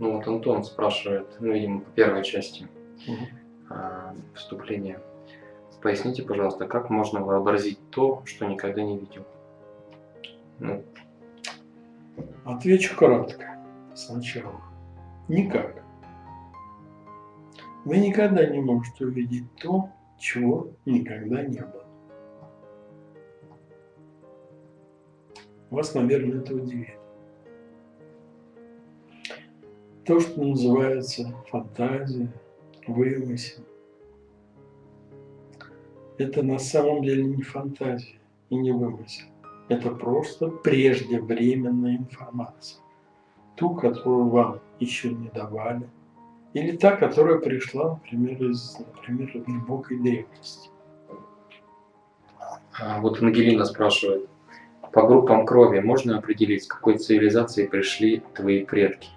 Ну вот Антон спрашивает, ну, видимо, по первой части а, вступления. Поясните, пожалуйста, как можно вообразить то, что никогда не видел? Ну, Отвечу кратко сначала. Никак. Вы никогда не можете увидеть то, чего никогда не было. Вас, наверное, это удивит. То, что называется фантазия, вымысел, это на самом деле не фантазия и не вымысел. Это просто преждевременная информация. Ту, которую вам еще не давали. Или та, которая пришла, например, из например, глубокой древности. а вот Ангелина спрашивает, по группам крови можно определить, с какой цивилизации пришли твои предки?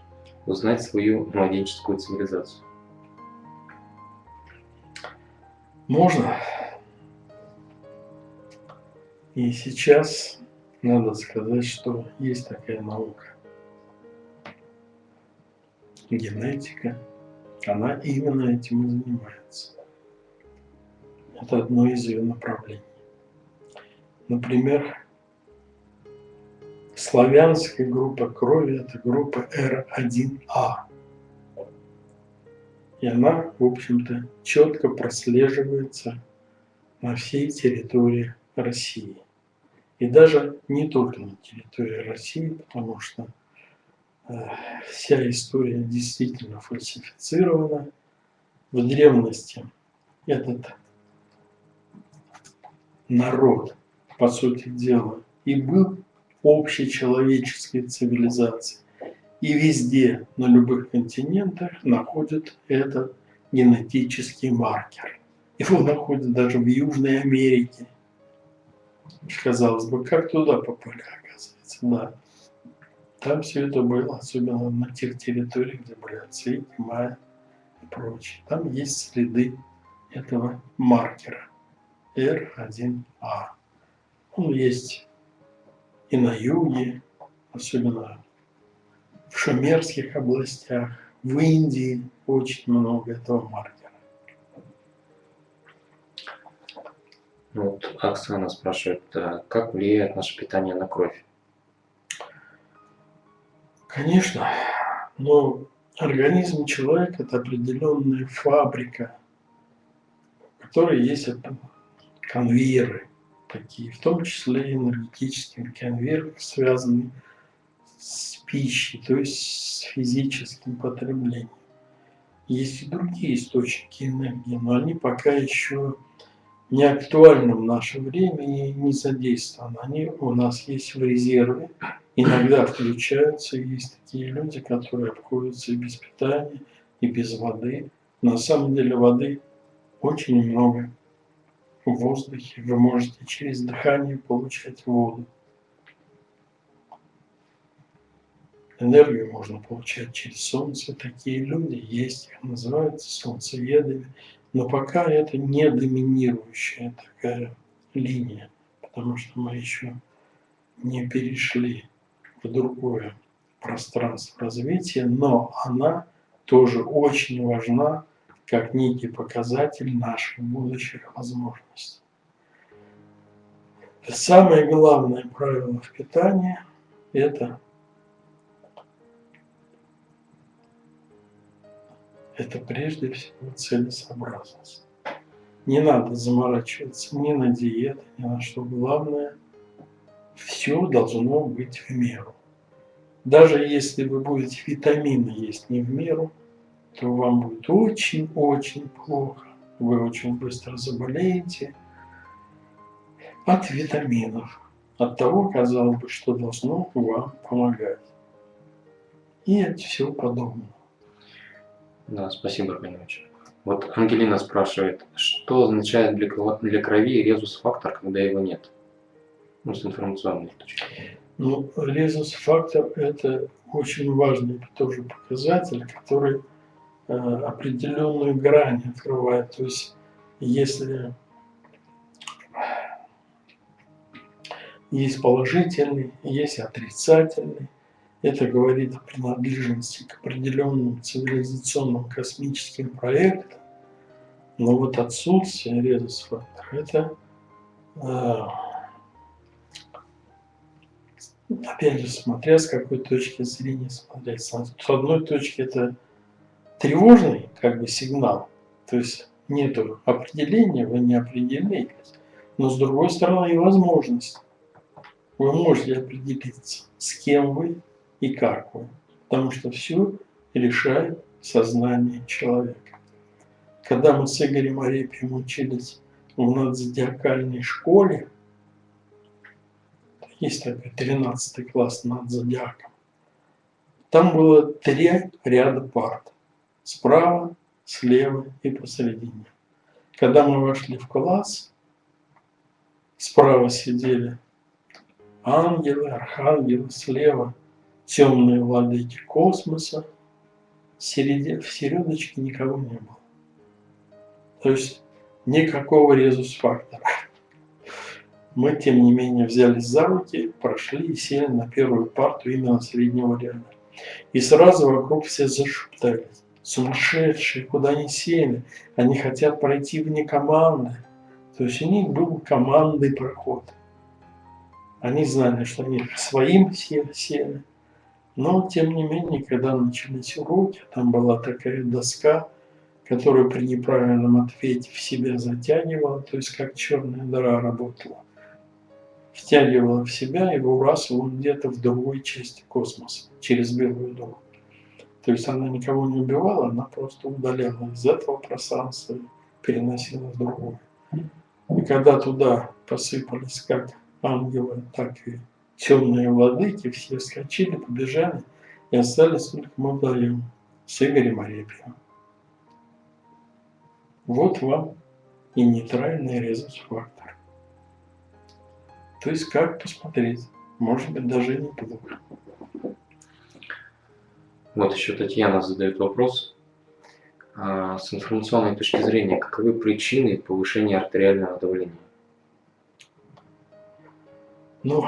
Узнать свою младенческую цивилизацию. Можно. И сейчас надо сказать, что есть такая наука. Генетика. Она именно этим и занимается. Это одно из ее направлений. Например, славянская группа крови – это группа R1A. И она, в общем-то, четко прослеживается на всей территории России. И даже не только на территории России, потому что э, вся история действительно фальсифицирована. В древности этот народ, по сути дела, и был общечеловеческой цивилизацией. И везде, на любых континентах, находят этот генетический маркер. Его находят даже в Южной Америке. Казалось бы, как туда попали, оказывается, да. Там все это было, особенно на тех территориях, где были ацтеки, майя и прочее. Там есть следы этого маркера R1A. Он есть и на юге, особенно в шумерских областях, в Индии очень много этого маркера. Ну, вот Оксана спрашивает, а как влияет наше питание на кровь? Конечно, но организм человека – это определенная фабрика, в которой есть конвейеры такие, в том числе и энергетический конвейер, связанный с пищей, то есть с физическим потреблением. Есть и другие источники энергии, но они пока еще не актуальны в наше время и не задействованы. Они у нас есть в резерве, иногда включаются. Есть такие люди, которые обходятся и без питания, и без воды. На самом деле воды очень много в воздухе. Вы можете через дыхание получать воду. Энергию можно получать через солнце. Такие люди есть, их называют солнцеедами. Но пока это не доминирующая такая линия, потому что мы еще не перешли в другое пространство развития, но она тоже очень важна как некий показатель наших будущих возможностей. Самое главное правило в питании – это это прежде всего целесообразность. Не надо заморачиваться ни на диеты, ни на что. Главное, все должно быть в меру. Даже если вы будете витамины есть не в меру, то вам будет очень-очень плохо. Вы очень быстро заболеете от витаминов, от того, казалось бы, что должно вам помогать. И от всего подобного. Да, спасибо, Аркадьевич. Вот Ангелина спрашивает, что означает для крови резус-фактор, когда его нет? Ну, с информационной точки. Ну, резус-фактор – это очень важный тоже показатель, который определенную грань открывает. То есть, если есть положительный, есть отрицательный, это говорит о принадлежности к определенным цивилизационным космическим проектам, но вот отсутствие резус-фактора – это, э, опять же, смотря с какой точки зрения смотреть. С одной точки это тревожный как бы сигнал, то есть нету определения, вы не определились, но с другой стороны и возможность. Вы можете определиться, с кем вы и как вы, потому что все решает сознание человека. Когда мы с Игорем Арепием учились в надзодиакальной школе, есть такой 13 класс над зодиаком, там было три ряда парт. Справа, слева и посередине. Когда мы вошли в класс, справа сидели ангелы, архангелы, слева темные владыки космоса, в середочке никого не было. То есть никакого резус-фактора. Мы, тем не менее, взялись за руки, прошли и сели на первую парту именно среднего ряда. И сразу вокруг все зашептались. Сумасшедшие, куда они сели? Они хотят пройти вне команды. То есть у них был командный проход. Они знали, что они своим сели. Но, тем не менее, когда начались уроки, там была такая доска, которую при неправильном ответе в себя затягивала, то есть как черная дыра работала. Втягивала в себя и выбрасывала где-то в другой части космоса, через белую дыру. То есть она никого не убивала, она просто удаляла из этого пространства переносила в другое. И когда туда посыпались как ангелы, так и темные владыки, все вскочили, побежали, и остались только мы вдвоем с Игорем Арепьевым. Вот вам и нейтральный резус-фактор. То есть как посмотреть, может быть даже неплохо. Вот еще Татьяна задает вопрос. А, с информационной точки зрения, каковы причины повышения артериального давления? Ну,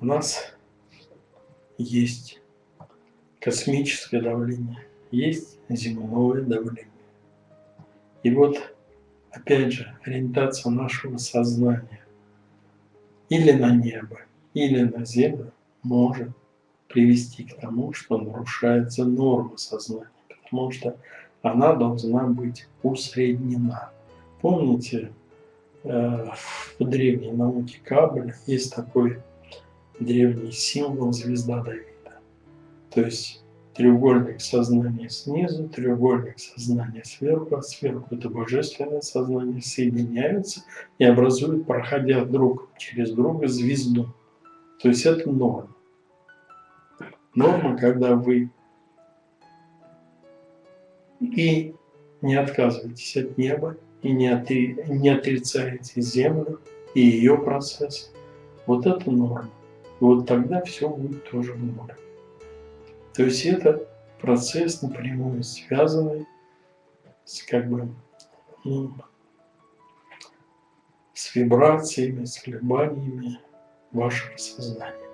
у нас есть космическое давление, есть земное давление. И вот, опять же, ориентация нашего сознания или на небо, или на землю может привести к тому, что нарушается норма сознания, потому что она должна быть усреднена. Помните, э, в древней науке Кабеля есть такой древний символ звезда Давида. То есть треугольник сознания снизу, треугольник сознания сверху, а сверху это божественное сознание соединяются и образуют, проходя друг через друга, звезду. То есть это норма. Норма, когда вы и не отказываетесь от неба, и не, отри, не отрицаете землю и ее процесс. Вот это норма. И вот тогда все будет тоже в норме. То есть это процесс напрямую связанный с как бы ну, с вибрациями, с колебаниями вашего сознания.